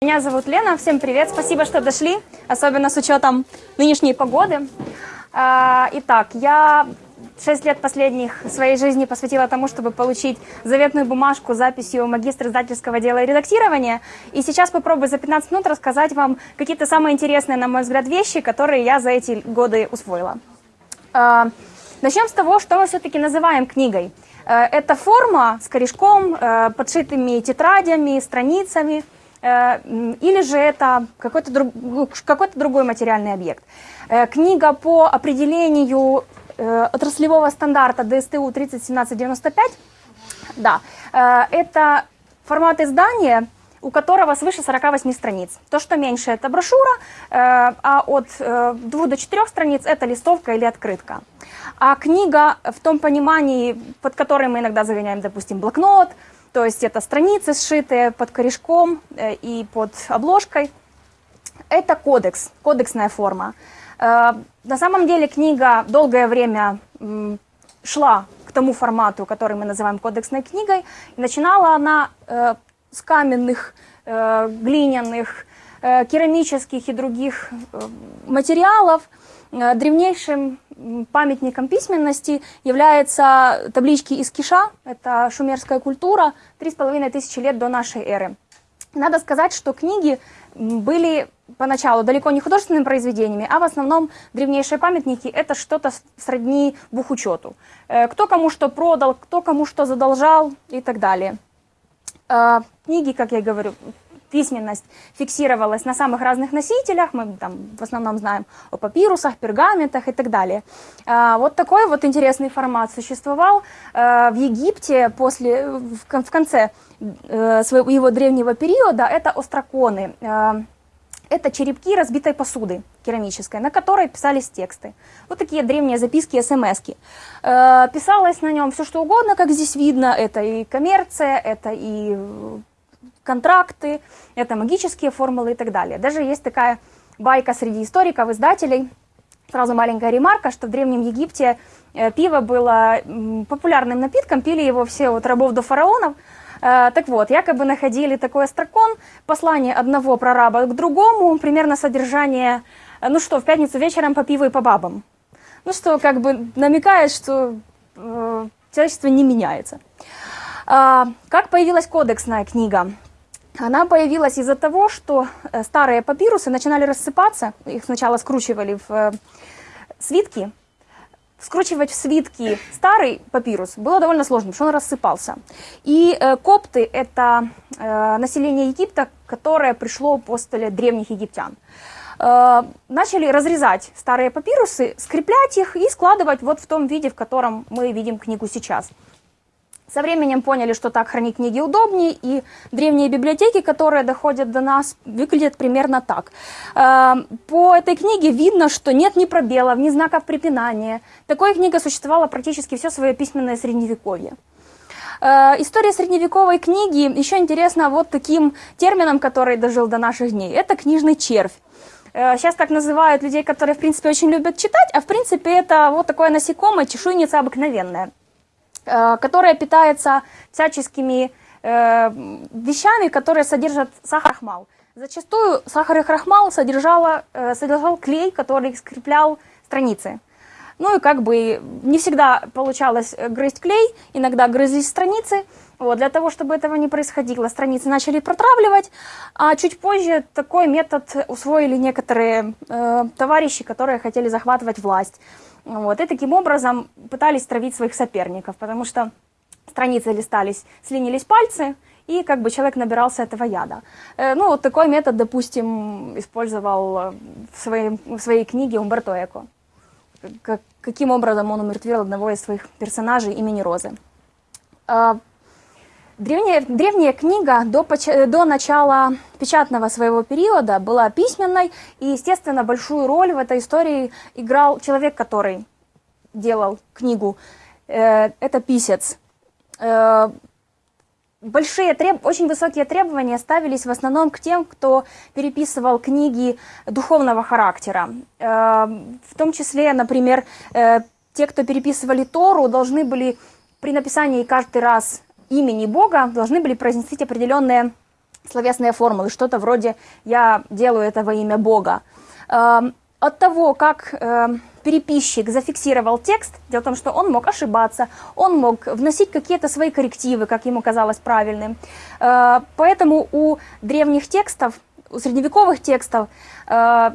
Меня зовут Лена, всем привет, спасибо, что дошли, особенно с учетом нынешней погоды. А, итак, я 6 лет последних своей жизни посвятила тому, чтобы получить заветную бумажку с записью магистра издательского дела и редактирования. И сейчас попробую за 15 минут рассказать вам какие-то самые интересные, на мой взгляд, вещи, которые я за эти годы усвоила. А, начнем с того, что мы все-таки называем книгой. Э, это форма с корешком, подшитыми тетрадями, страницами – или же это какой-то друг, ну, какой другой материальный объект. Э, книга по определению э, отраслевого стандарта ДСТУ 301795, да, это формат издания, у которого свыше 48 страниц. То, что меньше, это брошюра, а от 2 до 4 страниц это листовка или открытка. А книга в том понимании, под которой мы иногда загоняем, допустим, блокнот, то есть это страницы, сшитые под корешком э, и под обложкой. Это кодекс, кодексная форма. Э, на самом деле книга долгое время шла к тому формату, который мы называем кодексной книгой. И начинала она э, с каменных, глиняных, керамических и других материалов. Древнейшим памятником письменности являются таблички из Киша, это шумерская культура, 3,5 тысячи лет до нашей эры. Надо сказать, что книги были поначалу далеко не художественными произведениями, а в основном древнейшие памятники – это что-то сродни бухучету. Э, кто кому что продал, кто кому что задолжал и так далее. Э, книги, как я говорю, письменность фиксировалась на самых разных носителях, мы там в основном знаем о папирусах, пергаментах и так далее. А, вот такой вот интересный формат существовал а, в Египте после, в конце э, своего его древнего периода, это остроконы. А, это черепки разбитой посуды керамической, на которой писались тексты. Вот такие древние записки, смс -ки. Писалось на нем все, что угодно, как здесь видно. Это и коммерция, это и контракты, это магические формулы и так далее. Даже есть такая байка среди историков, издателей, сразу маленькая ремарка, что в Древнем Египте э, пиво было популярным напитком, пили его все от рабов до фараонов. Э, так вот, якобы находили такой острокон, послание одного прораба к другому, примерно содержание, э, ну что, в пятницу вечером по пиву и по бабам. Ну что, как бы намекает, что э, человечество не меняется. А, как появилась кодексная книга? Она появилась из-за того, что э, старые папирусы начинали рассыпаться, их сначала скручивали в э, свитки. Скручивать в свитки старый папирус было довольно сложно, потому что он рассыпался. И э, копты – это население Египта, которое пришло после древних египтян. Начали разрезать старые папирусы, скреплять их и складывать вот в том виде, в котором мы видим книгу сейчас. Со временем поняли, что так хранить книги удобнее, и древние библиотеки, которые доходят до нас, выглядят примерно так. Э, по этой книге видно, что нет ни пробелов, ни знаков препинания. Такая книга существовала практически все свое письменное средневековье. Э, история средневековой книги еще интересна вот таким термином, который дожил до наших дней. Это книжный червь. Э, сейчас так называют людей, которые, в принципе, очень любят читать, а в принципе это вот такое насекомое, чешуйница обыкновенная. Э, которая питается всяческими э, вещами, которые содержат сахар хмал. Зачастую сахар и крахмал содержала, э, содержал клей, который скреплял страницы. Ну и как бы не всегда получалось грызть клей, иногда грызлись страницы. Вот, для того, чтобы этого не происходило, страницы начали протравливать, а чуть позже такой метод усвоили некоторые э, товарищи, которые хотели захватывать власть. Вот, и таким образом пытались травить своих соперников, потому что страницы листались, слинились пальцы, и как бы человек набирался этого яда. Э, ну, вот такой метод, допустим, использовал в своей, в своей книге Умберто Эко. Как, каким образом он умертвил одного из своих персонажей имени Розы. Древняя, древняя книга до, до начала печатного своего периода была письменной, и, естественно, большую роль в этой истории играл человек, который делал книгу. Э, это писец. Э, большие, треб... очень высокие требования ставились в основном к тем, кто переписывал книги духовного характера. Э, в том числе, например, те, кто переписывали Тору, должны были при написании каждый раз имени Бога должны были произнести определенные словесные формулы, что-то вроде «я делаю это во имя Бога». Эм, от того, как эм, переписчик зафиксировал текст, дело в том, что он мог ошибаться, он мог вносить какие-то свои коррективы, как ему казалось правильным. Э, поэтому у древних текстов, у средневековых текстов э,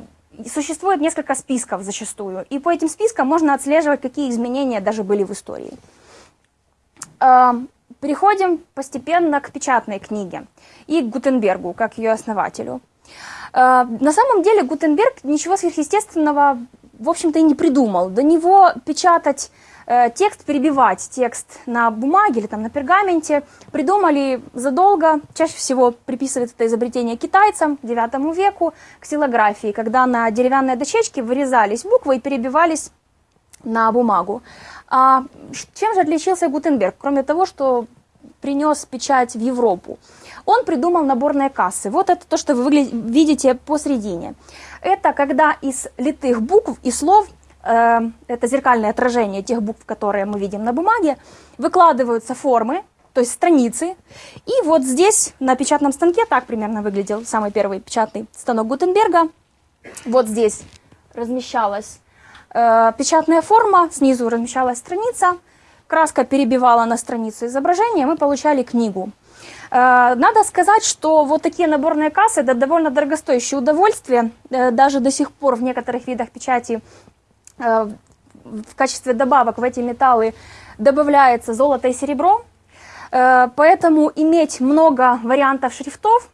существует несколько списков зачастую, и по этим спискам можно отслеживать, какие изменения даже были в истории. Э, переходим постепенно к печатной книге и к Гутенбергу, как ее основателю. На самом деле Гутенберг ничего сверхъестественного в общем-то, и не придумал. До него печатать э, текст, перебивать текст на бумаге или там на пергаменте придумали задолго, чаще всего приписывают это изобретение китайцам, к 9 веку, к силографии, когда на деревянной дощечке вырезались буквы и перебивались на бумагу. А чем же отличился Гутенберг, кроме того, что принес печать в Европу? Он придумал наборные кассы. Вот это то, что вы видите посередине. Это когда из литых букв и слов, э, это зеркальное отражение тех букв, которые мы видим на бумаге, выкладываются формы, то есть страницы. И вот здесь на печатном станке так примерно выглядел самый первый печатный станок Гутенберга. Вот здесь размещалась печатная форма, снизу размещалась страница, краска перебивала на страницу изображение, мы получали книгу. Э, надо сказать, что вот такие наборные кассы – это довольно дорогостоящее удовольствие. Э, даже до сих пор в некоторых видах печати э, в качестве добавок в эти металлы добавляется золото и серебро. Поэтому иметь много вариантов шрифтов,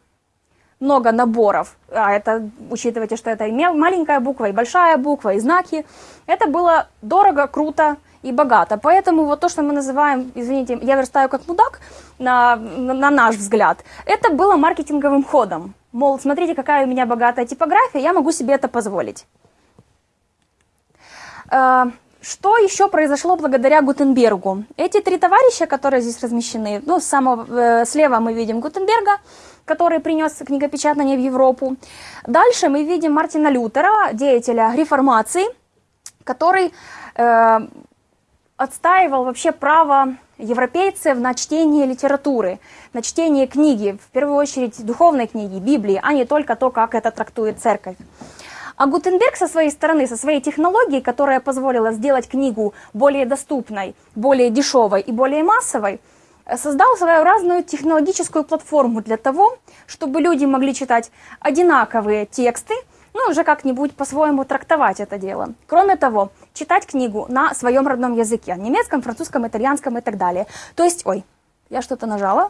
много наборов, а это учитывайте, что это и маленькая буква, и большая буква, и знаки, это было дорого, круто, и богато. Поэтому вот то, что мы называем, извините, я верстаю как мудак, на, на, на наш взгляд, это было маркетинговым ходом. Мол, смотрите, какая у меня богатая типография, я могу себе это позволить. Что еще произошло благодаря Гутенбергу? Эти три товарища, которые здесь размещены, ну, самого, э, слева мы видим Гутенберга, который принес книгопечатание в Европу. Дальше мы видим Мартина Лютера, деятеля реформации, который э, отстаивал вообще право европейцев на чтение литературы, на чтение книги, в первую очередь духовной книги, Библии, а не только то, как это трактует церковь. А Гутенберг со своей стороны, со своей технологией, которая позволила сделать книгу более доступной, более дешевой и более массовой, создал своеобразную технологическую платформу для того, чтобы люди могли читать одинаковые тексты, ну, уже как-нибудь по-своему трактовать это дело. Кроме того, читать книгу на своем родном языке, немецком, французском, итальянском и так далее. То есть, ой, я что-то нажала.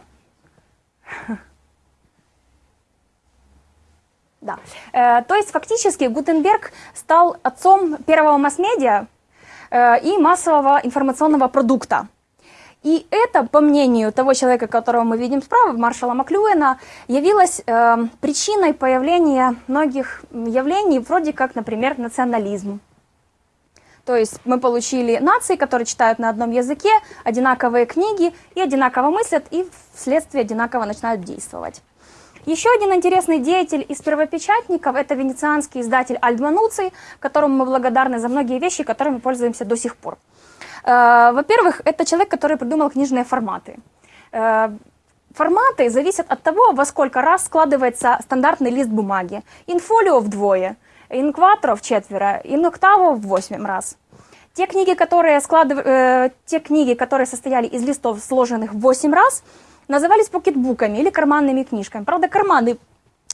Да. Э, то есть фактически Гутенберг стал отцом первого масс-медиа э, и массового информационного продукта. И это, по мнению того человека, которого мы видим справа, маршала Маклюэна, явилось э, причиной появления многих явлений, вроде как, например, национализм. То есть мы получили нации, которые читают на одном языке, одинаковые книги и одинаково мыслят, и вследствие одинаково начинают действовать. Еще один интересный деятель из первопечатников – это венецианский издатель Альдмануций, которому мы благодарны за многие вещи, которыми пользуемся до сих пор. Э, во-первых, это человек, который придумал книжные форматы. Э, форматы зависят от того, во сколько раз складывается стандартный лист бумаги. Инфолио вдвое, инкватро в четверо, иноктаво в восемь раз. Те книги, которые, складыв... э, те книги, которые состояли из листов, сложенных в 8 раз, назывались покетбуками или карманными книжками. Правда, карманы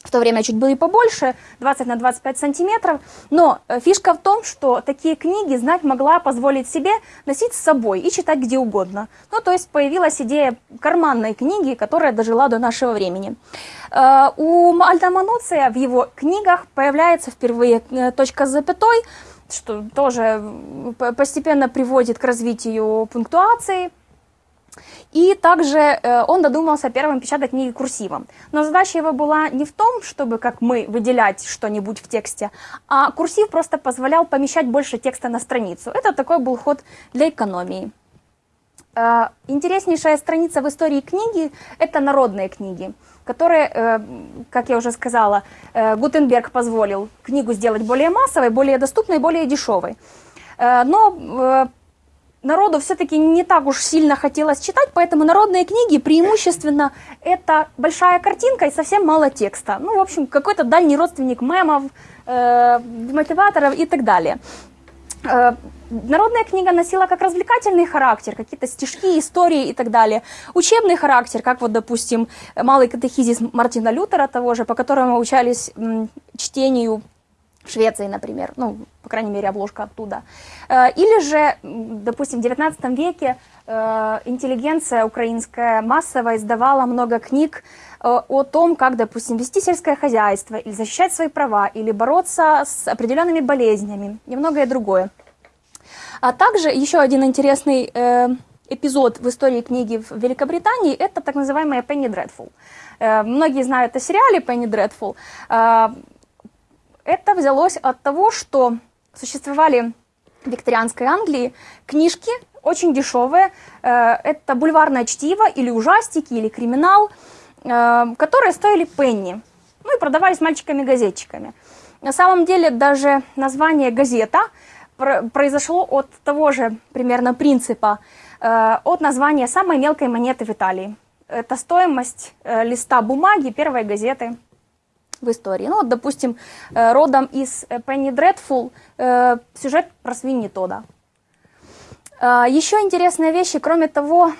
в то время чуть были побольше, 20 на 25 сантиметров. Но э, фишка в том, что такие книги знать могла позволить себе носить с собой и читать где угодно. Ну, то есть появилась идея карманной книги, которая дожила до нашего времени. Э, у Альтамануция в его книгах появляется впервые э, точка с запятой, что тоже постепенно приводит к развитию пунктуации, и также э, он додумался первым печатать книги курсивом. Но задача его была не в том, чтобы, как мы, выделять что-нибудь в тексте, а курсив просто позволял помещать больше текста на страницу. Это такой был ход для экономии. Э, интереснейшая страница в истории книги – это народные книги, которые, э, как я уже сказала, Гутенберг позволил книгу сделать более массовой, более доступной, более дешевой. Но народу все-таки не так уж сильно хотелось читать, поэтому народные книги преимущественно это большая картинка и совсем мало текста. Ну, в общем, какой-то дальний родственник мемов, э, мотиваторов и так далее. Э, народная книга носила как развлекательный характер, какие-то стишки, истории и так далее. Учебный характер, как вот, допустим, малый катехизис Мартина Лютера того же, по которому учались чтению в Швеции, например, ну, по крайней мере, обложка оттуда. Э, или же, допустим, в 19 веке э, интеллигенция украинская массово издавала много книг э, о том, как, допустим, вести сельское хозяйство, или защищать свои права, или бороться с определенными болезнями, и многое другое. А также еще один интересный эпизод в истории книги в Великобритании – это так называемая Penny Dreadful. Многие знают о сериале Penny Dreadful. Это взялось от того, что существовали в викторианской Англии книжки, очень дешевые. Э, это бульварное чтиво или ужастики, или криминал, э, которые стоили пенни. Ну и продавались мальчиками-газетчиками. На самом деле даже название «газета» произошло от того же примерно принципа, э, от названия самой мелкой монеты в Италии. Это стоимость листа бумаги первой газеты в истории. Ну вот, допустим, э, родом из Penny Dreadful э, сюжет про свиньи Тода. Э, Еще интересные вещи, кроме того,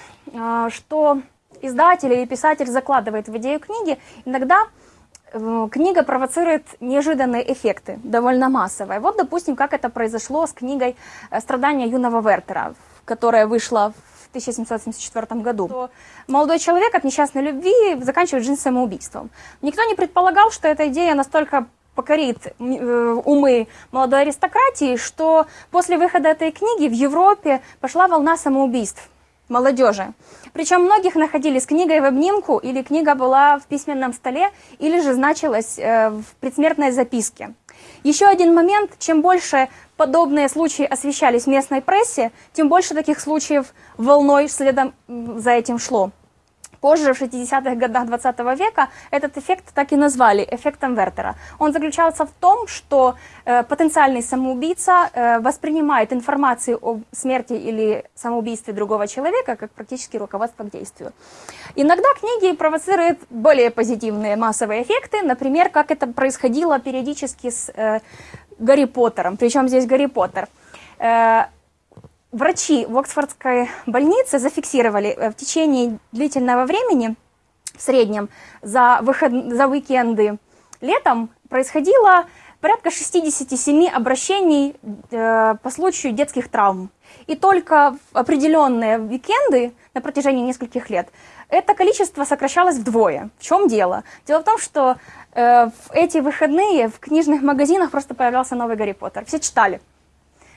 что издатель или писатель закладывает в идею книги, иногда книга провоцирует неожиданные эффекты, довольно массовые. Вот, допустим, как это произошло с книгой «Страдания юного Вертера», которая вышла в 1774 году, молодой человек от несчастной любви заканчивает жизнь самоубийством. Никто не предполагал, что эта идея настолько покорит э, умы молодой аристократии, что после выхода этой книги в Европе пошла волна самоубийств молодежи. Причем многих находили с книгой в обнимку, или книга была в письменном столе, или же значилась э, в предсмертной записке. Еще один момент, чем больше подобные случаи освещались в местной прессе, тем больше таких случаев волной следом за этим шло. Позже, в 60-х годах 20 века, этот эффект так и назвали эффектом Вертера. Он заключался в том, что э, потенциальный самоубийца э, воспринимает информацию о смерти или самоубийстве другого человека как практически руководство к действию. Иногда книги провоцируют более позитивные массовые эффекты, например, как это происходило периодически с э, Гарри Поттером. Причем здесь Гарри Поттер. Э, врачи в Оксфордской больнице зафиксировали э, в течение длительного времени, в среднем за, выход, за уикенды летом, происходило порядка 67 обращений э, по случаю детских травм. И только в определенные уикенды на протяжении нескольких лет это количество сокращалось вдвое. В чем дело? Дело в том, что э, в эти выходные в книжных магазинах просто появлялся новый Гарри Поттер. Все читали.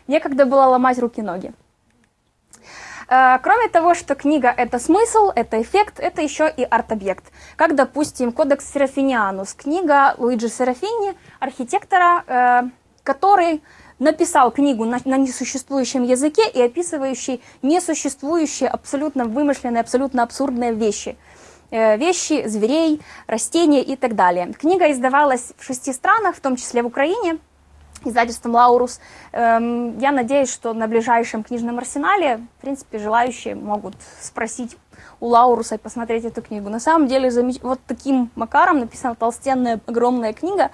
Некогда было ломать руки-ноги. Э, кроме того, что книга – это смысл, это эффект, это еще и арт-объект. Как, допустим, «Кодекс Серафинианус» – книга Луиджи Серафини, архитектора, э, который написал книгу на, несуществующем языке и описывающий несуществующие, абсолютно вымышленные, абсолютно абсурдные вещи. Э, вещи, зверей, растения и так далее. Книга издавалась в шести странах, в том числе в Украине, издательством «Лаурус». Эм, я надеюсь, что на ближайшем книжном арсенале, в принципе, желающие могут спросить у Лауруса и посмотреть эту книгу. На самом деле, вот таким макаром написана толстенная, огромная книга.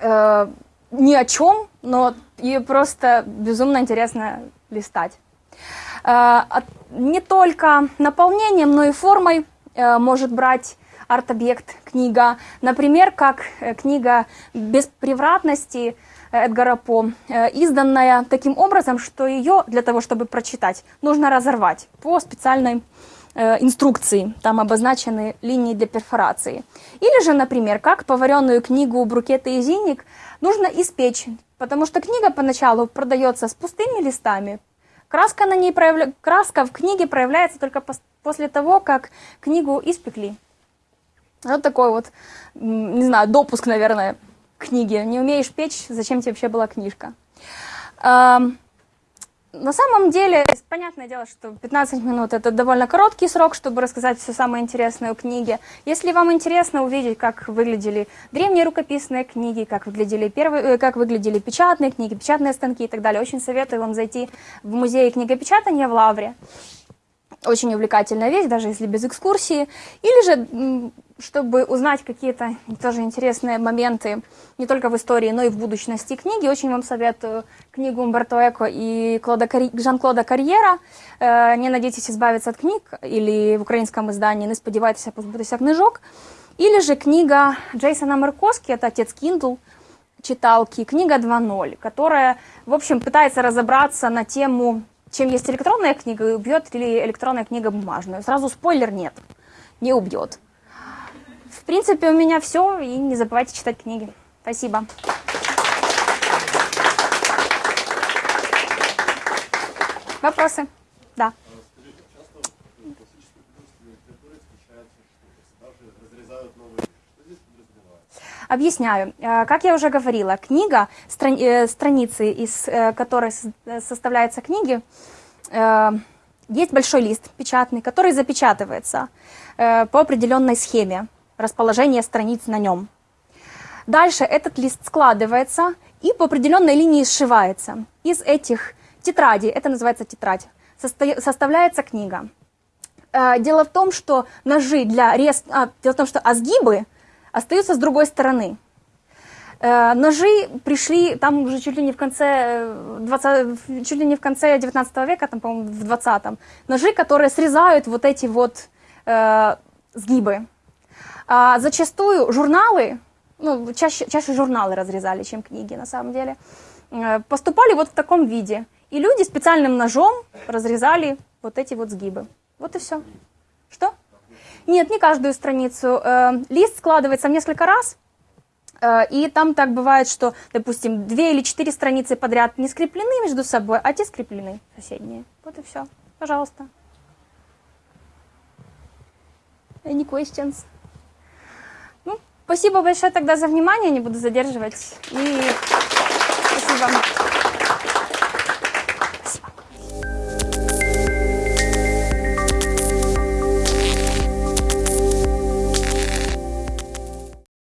Э, ни о чем, но ее просто безумно интересно листать. Э, не только наполнением, но и формой э, может брать арт-объект книга. Например, как э, книга «Без превратности» Эдгара По, изданная таким образом, что ее для того, чтобы прочитать, нужно разорвать по специальной инструкции, там обозначены линии для перфорации. Или же, например, как поваренную книгу «Брукеты и зинник» нужно испечь, потому что книга поначалу продается с пустыми листами. Краска, на ней проявля... Краска в книге проявляется только после того, как книгу испекли. Вот такой вот, не знаю, допуск, наверное, к книге. Не умеешь печь, зачем тебе вообще была книжка? На самом деле, понятное дело, что 15 минут это довольно короткий срок, чтобы рассказать все самое интересное о книге. Если вам интересно увидеть, как выглядели древние рукописные книги, как выглядели, первые, э, как выглядели печатные книги, печатные станки и так далее, очень советую вам зайти в музей книгопечатания в Лавре. Очень увлекательная вещь, даже если без экскурсии. Или же чтобы узнать какие-то тоже интересные моменты не только в истории, но и в будущности книги, очень вам советую книгу Умберто Эко и Карь... Жан-Клода Карьера э, «Не надейтесь избавиться от книг» или в украинском издании «Не сподівайтеся позбутися книжок». Или же книга Джейсона Меркоски, это «Отец Kindle», читалки, книга 2.0, которая, в общем, пытается разобраться на тему, чем есть электронная книга и убьет ли электронная книга бумажную. Сразу спойлер нет, не убьет. В принципе, у меня все, и не забывайте читать книги. Спасибо. Вопросы? Да. Объясняю. Э, как я уже говорила, книга, э, страницы, из э, которой составляются книги, есть большой лист печатный, который запечатывается по определенной схеме расположение страниц на нем. Дальше этот лист складывается и по определенной линии сшивается. Из этих тетрадей, это называется тетрадь, составляется книга. Э, дело в том, что ножи для рез... А, дело в том, что азгибы остаются с другой стороны. Э, ножи пришли там уже чуть ли не в конце 20, чуть ли не в конце 19 века, там, по-моему, в 20-м. Ножи, которые срезают вот эти вот э, сгибы. А зачастую журналы, ну, чаще, чаще журналы разрезали, чем книги на самом деле, э, поступали вот в таком виде. И люди специальным ножом разрезали вот эти вот сгибы. Вот и все. Что? Нет, не каждую страницу. Э, лист складывается несколько раз, э, и там так бывает, что, допустим, две или четыре страницы подряд не скреплены между собой, а те скреплены соседние. Вот и все. Пожалуйста. Any questions? Спасибо большое тогда за внимание, не буду задерживать. И спасибо.